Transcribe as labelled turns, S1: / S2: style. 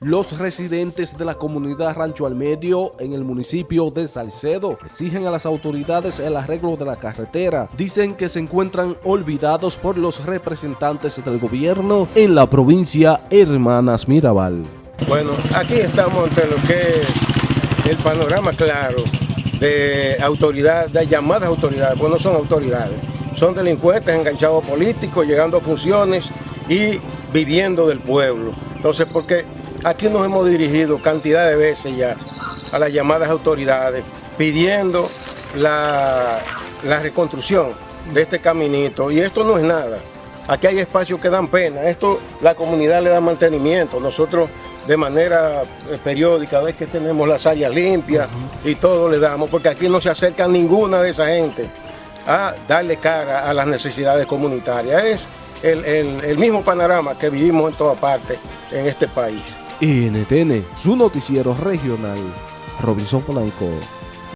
S1: Los residentes de la comunidad Rancho al Medio en el municipio de Salcedo exigen a las autoridades el arreglo de la carretera. Dicen que se encuentran olvidados por los representantes del gobierno en la provincia Hermanas Mirabal.
S2: Bueno, aquí estamos ante lo que es el panorama claro de autoridades, de llamadas autoridades, pues no son autoridades, son delincuentes enganchados políticos, llegando a funciones y viviendo del pueblo. Entonces, porque Aquí nos hemos dirigido cantidad de veces ya a las llamadas autoridades pidiendo la, reconstrucción de este caminito y esto no es nada. Aquí hay espacios que dan pena, esto la comunidad le da mantenimiento, nosotros de manera eh, periódica, vez que tenemos las áreas limpias y todo le damos, porque aquí no se acerca ninguna de esa gente a darle cara a las necesidades comunitarias. Es el, el mismo panorama que vivimos en todas partes en este país.
S1: NTN, su noticiero regional, Robinson Polanco.